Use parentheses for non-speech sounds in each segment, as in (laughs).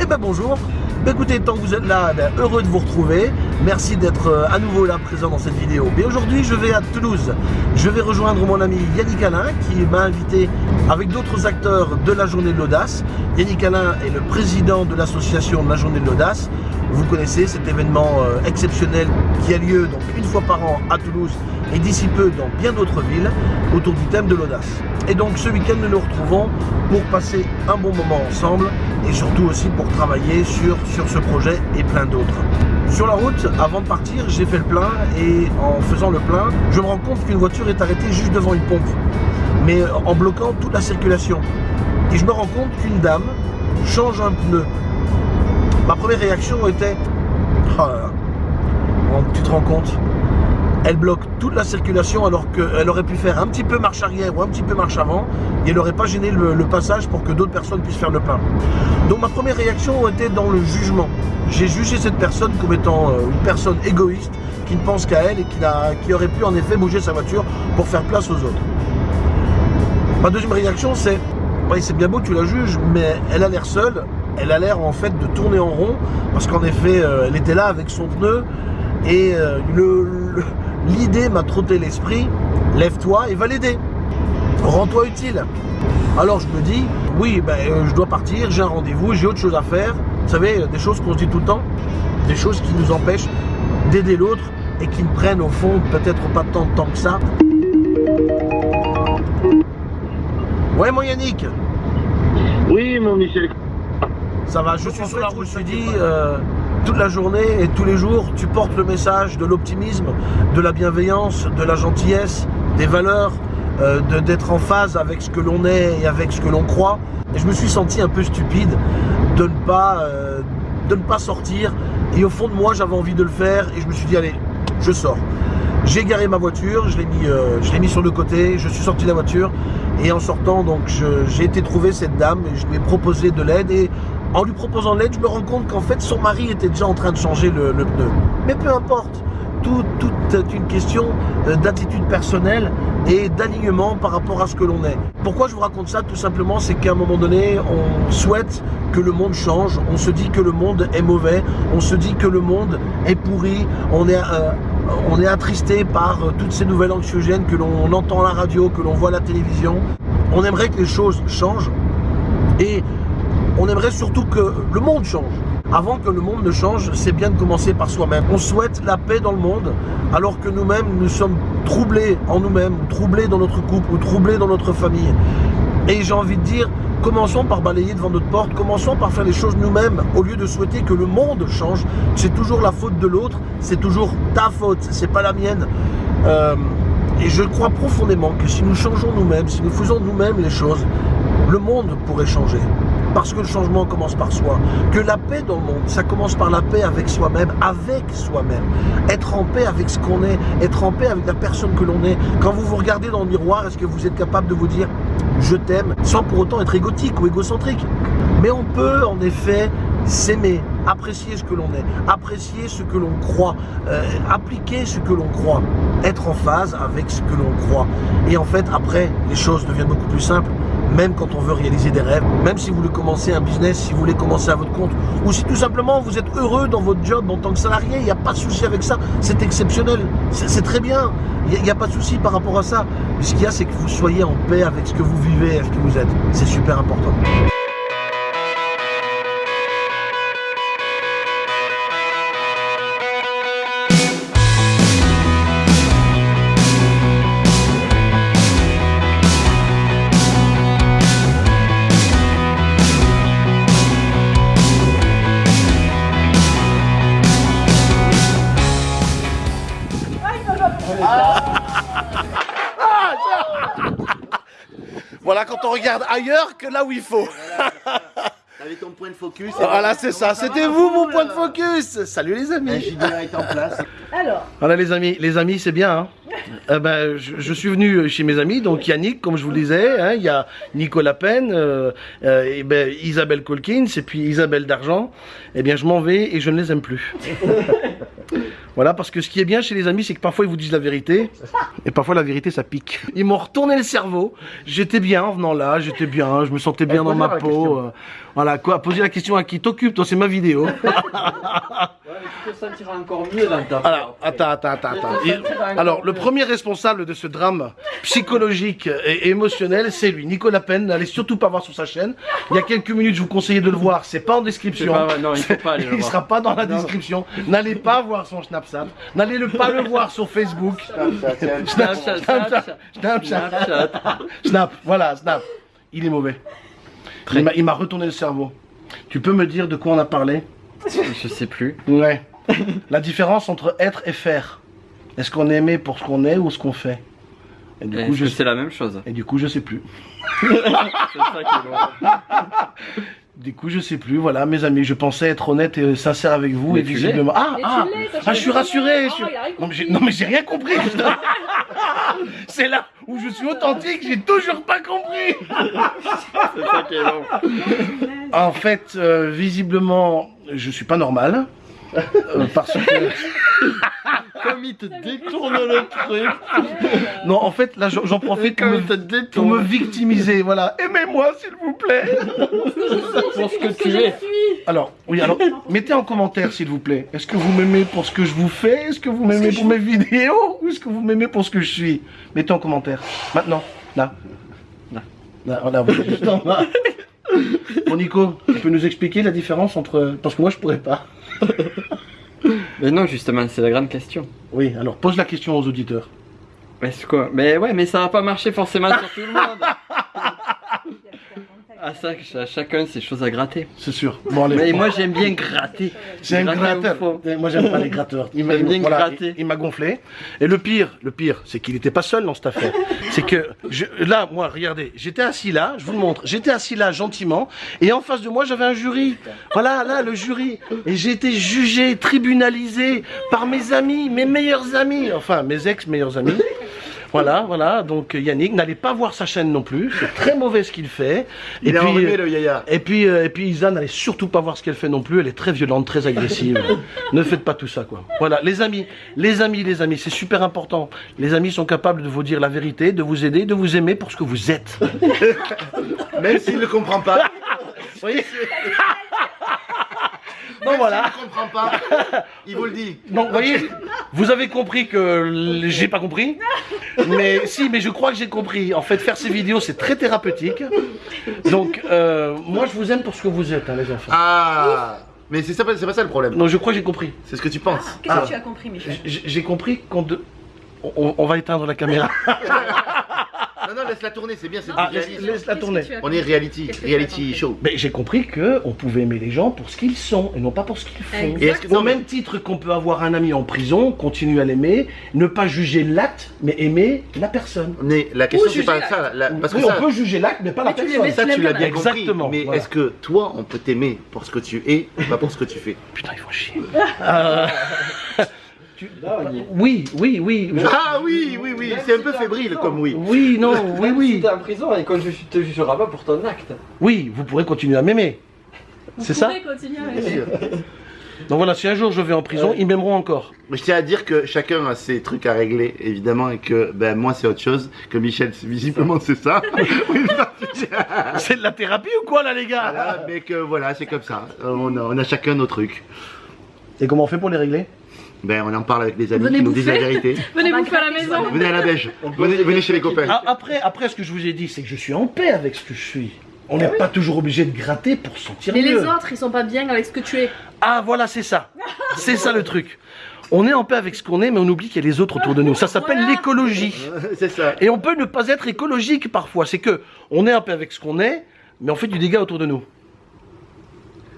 Eh ben bonjour ben, Écoutez, tant que vous êtes là, ben, heureux de vous retrouver. Merci d'être euh, à nouveau là présent dans cette vidéo. Mais aujourd'hui, je vais à Toulouse. Je vais rejoindre mon ami Yannick Alain qui m'a invité avec d'autres acteurs de la Journée de l'Audace. Yannick Alain est le président de l'association de la Journée de l'Audace. Vous connaissez cet événement euh, exceptionnel qui a lieu donc une fois par an à Toulouse et d'ici peu dans bien d'autres villes autour du thème de l'audace. Et donc ce week-end nous nous retrouvons pour passer un bon moment ensemble et surtout aussi pour travailler sur, sur ce projet et plein d'autres. Sur la route, avant de partir, j'ai fait le plein et en faisant le plein, je me rends compte qu'une voiture est arrêtée juste devant une pompe, mais en bloquant toute la circulation. Et je me rends compte qu'une dame change un pneu. Ma première réaction était oh tu te rends compte elle bloque toute la circulation alors qu'elle aurait pu faire un petit peu marche arrière ou un petit peu marche avant et elle n'aurait pas gêné le, passage pour que d'autres personnes puissent faire le plein. Donc ma première réaction était dans le jugement. J'ai jugé cette personne comme étant euh, une personne égoïste qui ne pense qu'à elle et qui, aurait pu en effet bouger sa voiture pour faire place aux autres. Ma deuxième réaction c'est, c'est bien beau tu la juges, mais elle a l'air seule, elle a l'air en fait de tourner en rond parce qu'en effet euh, elle était là avec son pneu et euh, l'idée m'a trotté l'esprit, lève-toi et va l'aider. Rends-toi utile. Alors je me dis, oui, ben, euh, je dois partir, j'ai un rendez-vous, j'ai autre chose à faire. Vous savez, des choses qu'on se dit tout le temps, des choses qui nous empêchent d'aider l'autre et qui ne prennent au fond peut-être pas tant de temps que ça. Ouais mon Yannick? Oui mon Michel. Ça va, je suis sur la route, je me suis dit, euh, toute la journée et tous les jours, tu portes le message de l'optimisme, de la bienveillance, de la gentillesse, des valeurs, euh, d'être en phase avec ce que l'on est et avec ce que l'on croit. Et je me suis senti un peu stupide de ne pas, euh, de ne pas sortir. Et au fond de moi, j'avais envie de le faire et je me suis dit, allez, je sors. J'ai garé ma voiture, je l'ai mis, euh, mis sur le côté, je suis sorti de la voiture et en sortant, donc j'ai été trouver cette dame et je lui ai proposé de l'aide et en lui proposant l'aide, je me rends compte qu'en fait son mari était déjà en train de changer le, pneu. Mais peu importe, tout, est une question euh, d'attitude personnelle et d'alignement par rapport à ce que l'on est. Pourquoi je vous raconte ça? Tout simplement, c'est qu'à un moment donné, on souhaite que le monde change, on se dit que le monde est mauvais, on se dit que le monde est pourri, on est, euh, on est attristé par euh, toutes ces nouvelles anxiogènes que l'on entend à la radio, que l'on voit à la télévision. On aimerait que les choses changent et on aimerait surtout que le monde change. Avant que le monde ne change, c'est bien de commencer par soi-même. On souhaite la paix dans le monde, alors que nous-mêmes, nous sommes troublés en nous-mêmes, troublés dans notre couple, ou troublés dans notre famille. Et j'ai envie de dire, commençons par balayer devant notre porte, commençons par faire les choses nous-mêmes, au lieu de souhaiter que le monde change. C'est toujours la faute de l'autre, c'est toujours ta faute, c'est pas la mienne. Euh, et je crois profondément que si nous changeons nous-mêmes, si nous faisons nous-mêmes les choses, le monde pourrait changer parce que le changement commence par soi. Que la paix dans le monde, ça commence par la paix avec soi-même, avec soi-même. Être en paix avec ce qu'on est, être en paix avec la personne que l'on est. Quand vous vous regardez dans le miroir, est-ce que vous êtes capable de vous dire « je t'aime » sans pour autant être égotique ou égocentrique? Mais on peut en effet s'aimer, apprécier ce que l'on est, apprécier ce que l'on croit, euh, appliquer ce que l'on croit, être en phase avec ce que l'on croit. Et en fait, après, les choses deviennent beaucoup plus simples même quand on veut réaliser des rêves, même si vous voulez commencer un business, si vous voulez commencer à votre compte, ou si tout simplement vous êtes heureux dans votre job en tant que salarié, il n'y a pas de souci avec ça, c'est exceptionnel, c'est très bien, il n'y a, pas de souci par rapport à ça. Mais ce qu'il y a, c'est que vous soyez en paix avec ce que vous vivez, avec ce que vous êtes, c'est super important. (laughs) Voilà quand on regarde ailleurs que là où il faut. Avec ton point de focus. Voilà, c'est ça. C'était vous mon point de focus. Salut les amis. est en place. Alors. Voilà les amis, les amis c'est bien. Hein. (laughs) Euh, ben, je, suis venu chez mes amis, donc Yannick, comme je vous le disais, hein, il y a Nicolas Penn, euh, euh, et ben, Isabelle Colkins et puis Isabelle D'Argent. Eh bien, je m'en vais et je ne les aime plus. (laughs) Voilà, parce que ce qui est bien chez les amis, c'est que parfois ils vous disent la vérité, et parfois la vérité ça pique. Ils m'ont retourné le cerveau. J'étais bien en venant là, j'étais bien, je me sentais bien dans ma peau. Voilà, quoi, poser la question à qui t'occupe, toi, c'est ma vidéo. Ouais, mais tu te sentiras encore mieux dans ta Alors, attends, attends, attends, attends. Il- Alors, le premier responsable de ce drame psychologique et émotionnel, c'est lui, Nicolas Penn. N'allez surtout pas voir sur sa chaîne. Il y a quelques minutes, je vous conseillais de le voir. C'est pas en description. pas- non, il faut pas aller le Il voir. sera pas dans la Non. description. N'allez pas voir son Snapchat. N'allez le pas le voir sur Facebook. Snapchat, Snapchat, Snapchat. Snapchat. Snapchat. Snap, voilà, Snap. Il est mauvais. Il m'a- Il m'a retourné le cerveau. Tu peux me dire de quoi on a parlé? Je sais plus. Ouais. La différence entre être et faire. Est-ce qu'on est aimé pour ce qu'on est ou ce qu'on fait? Et du, coup, je c'est la même chose? Et du coup, je sais plus. (laughs) C'est ça qui est bon. (laughs) Du coup, je sais plus. Voilà, mes amis, je pensais être honnête et sincère avec vous Mais et visiblement. Ah, Mais ah, ah, je suis rassuré. de je suis- nom. Oh, il a rien Non, mais j'ai- compris. non, mais j'ai rien compris. (laughs) putain. C'est là où je suis authentique. J'ai toujours pas compris. C'est ça qui est bon. En fait, euh, visiblement, je suis pas normal. Euh, parce que (laughs) Comme il te détourne le truc. non, en fait, là, j'en profite pour me, pour me victimiser. Voilà, aimez-moi s'il vous plaît. Pour ce que Parce tu je es. suis. Alors, oui, alors, mettez en commentaire s'il vous plaît. Est-ce que vous m'aimez pour ce que je vous fais? Est-ce que vous m'aimez pour mes vidéos? Ou est-ce que vous m'aimez pour ce que je suis? Mettez en commentaire. Maintenant, là. Là. Là, voilà, vous êtes juste en bas. Bon, Nico, tu peux nous expliquer la différence entre. Parce que moi, je pourrais pas. Mais non, justement, c'est la grande question. Oui, alors pose la question aux auditeurs. Mais c'est quoi? Mais ouais, mais ça va pas marcher forcément sur tout le monde. Ah ça, ch- chacun ses choses à gratter. C'est sûr. Bon, allez. Mais moi j'aime bien gratter. C'est un gratteur. Moi, j'aime pas les gratteurs. Il m'a voilà, il- il m'a gonflé. Et le pire, le pire, c'est qu'il n'était pas seul dans cette affaire. c'est que je- là, moi, regardez, j'étais assis là, je vous le montre. J'étais assis là gentiment, et en face de moi, j'avais un jury. Voilà, là, le jury. Et j'ai été jugé, tribunalisé par mes amis, mes meilleurs amis, enfin mes ex meilleurs amis. Voilà, voilà. Donc Yannick, n'allez pas voir sa chaîne non plus. C'est très mauvais ce qu'il fait. Il et puis, enrhumé le yaya. et puis, euh, et puis Isa, n'allez surtout pas voir ce qu'elle fait non plus. Elle est très violente, très agressive. (laughs) ne faites pas tout ça, quoi. Voilà, les amis, les amis, les amis, c'est super important. Les amis sont capables de vous dire la vérité, de vous aider, de vous aimer pour ce que vous êtes. (laughs) Même s'il ne comprend pas. Vous voyez Même Donc voilà. ne comprend pas, il vous le dit. (laughs) Donc, vous voyez, vous avez compris que j'ai pas compris. Mais si, mais je crois que j'ai compris. En fait, faire ces vidéos, c'est très thérapeutique. Donc, euh, moi, je vous aime pour ce que vous êtes, hein, les enfants. Ah Mais c'est c'est pas ça le problème. Non, je crois que j'ai compris. C'est ce que tu penses. Qu'est-ce Ah. que tu as compris, Michel? J'ai j'ai compris qu'on de... on, on va éteindre la caméra. (laughs) Non, non, laisse-la tourner, c'est bien, c'est Ah, laisse- réalisme. laisse- la as On est reality, Qu'est-ce que tu as reality show. Mais j'ai compris que on pouvait aimer les gens pour ce qu'ils sont et non pas pour ce qu'ils font. Et est-ce que- Au mais- même titre qu'on peut avoir un ami en prison, continuer à l'aimer, ne pas juger l'acte, mais aimer la personne? Mais la question c'est pas ça. la- parce que oui, ça, on peut juger l'acte, mais pas la Mais tu personne. ça tu l'as bien Exactement, compris. Mais voilà. est-ce que toi, on peut t'aimer pour ce que tu es, pas pour ce que tu fais? Putain, il faut chier. Euh, (laughs) Oui, oui, oui. Ah oui, oui, oui, c'est un peu fébrile comme oui. Oui, non, (laughs) oui, Même si oui. t'es en prison et qu'on ne te jugera pas pour ton acte. Oui, vous pourrez continuer à m'aimer. C'est ça Vous continuer à Bien aimer. sûr. (laughs) Donc voilà, si un jour je vais en prison, ils m'aimeront encore. Mais je tiens à dire que chacun a ses trucs à régler, évidemment, et que ben moi c'est autre chose, que Michel, c'est- visiblement c'est ça. (laughs) Oui, c'est- C'est de la thérapie ou quoi là, les gars? Voilà, mais que voilà, c'est comme ça. On a, on a chacun nos trucs. Et comment on fait pour les régler? Ben on en parle avec les amis Venez qui nous disent la vérité. (laughs) Venez bouffer à la maison. Venez à la beige. Venez, venez chez les copains. Ah, après, après, ce que je vous ai dit, c'est que je suis en paix avec ce que je suis. On n'est pas toujours obligé de gratter pour se sentir Mais les autres, ils sont pas bien avec ce que tu es. Ah voilà, c'est ça. C'est ça le truc. On est en paix avec ce qu'on est, mais on oublie qu'il y a les autres autour de nous. Ça s'appelle Voilà. l'écologie. C'est ça. Et on peut ne pas être écologique parfois. C'est que on est en paix avec ce qu'on est, mais on fait du dégât autour de nous.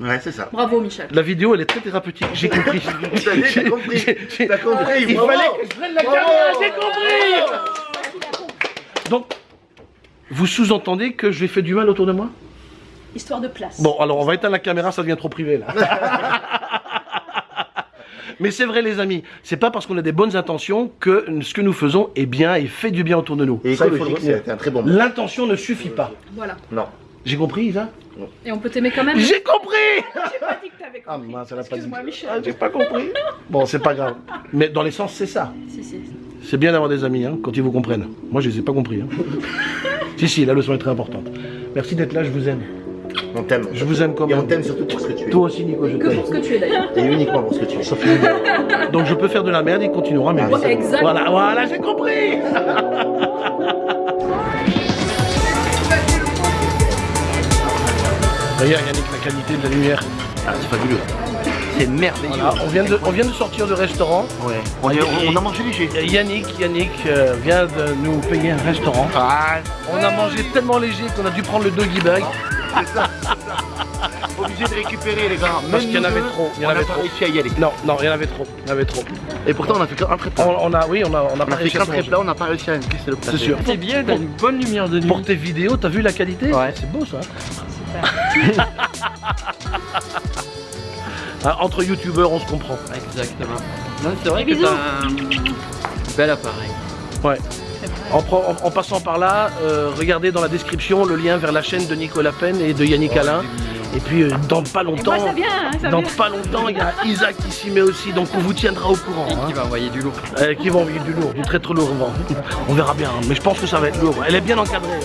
Ouais, c'est ça. Bravo, Michel. La vidéo, elle est très thérapeutique. J'ai compris. (laughs) T'as compris. T'as compris. Il bravo. fallait que je prenne la caméra. J'ai compris. Donc, vous sous-entendez que je lui ai fait du mal autour de moi? Histoire de place. Bon, alors on va éteindre la caméra, ça devient trop privé là. (laughs) Mais c'est vrai les amis, c'est pas parce qu'on a des bonnes intentions que ce que nous faisons est bien et fait du bien autour de nous. Et Ça, il faut le écologique, c'est un très bon. L'intention ne suffit pas. Voilà. Non. J'ai compris, Isa Et on peut t'aimer quand même. J'ai compris (laughs) J'ai pas dit que t'avais Ah compris. mince, elle a pas dit. Excuse-moi, Michel. Ah, j'ai pas compris. (laughs) Bon, c'est pas grave. Mais dans l'essence, c'est ça. Si, si. C'est bien d'avoir des amis, hein, quand ils vous comprennent. Moi, je les ai pas compris. hein. (laughs) si, si, la leçon est très importante. Merci d'être là, je vous aime. On t'aime. Je vous aime quand Et on même. t'aime surtout pour ce que tu es. Toi aussi, Nico, je Que t'aime. pour ce que tu es d'ailleurs. Et uniquement pour ce que tu es. Donc je peux faire de la merde, il continuera, mais exact. Voilà, voilà, j'ai compris. Regarde Yannick, la qualité de la lumière. Ah, c'est fabuleux. C'est merveilleux. Voilà, on, vient de, on vient de sortir de restaurant. Ouais. On, est- on- on a mangé léger. Yannick, Yannick euh, vient de nous payer un restaurant. Ah, On a mangé tellement léger qu'on a dû prendre le doggy bag. obligé de récupérer les gars. Parce qu'il y en avait trop, il y en on avait trop. réussi à y aller. Non, non, il y en avait trop. Il y en avait trop. Et pourtant on a fait qu'un très On, plat. on a, oui, on a, on a On pas a fait réussi manger. plat, on n'a pas réussi à c'est le plat. C'est sûr. C'est bien, t'as une bonne lumière de nuit. Pour tes vidéos, t'as vu la qualité Ouais. C'est beau ça. Entre youtubeurs, on se comprend. Exactement. Non, c'est vrai que t'as un bel appareil. Ouais. En, pre- en- en passant par là, euh, regardez dans la description le lien vers la chaîne de Nicolas Pen et de Yannick Alain. Et puis euh, dans pas longtemps, moi, ça vient, hein, ça dans vient. pas longtemps, il y a Isaac qui s'y met aussi, donc on vous tiendra au courant. Et hein. qui va envoyer du lourd. Euh, qui va envoyer du lourd, du très très lourd. On verra bien, hein. mais je pense que ça va être lourd. Elle est bien encadrée.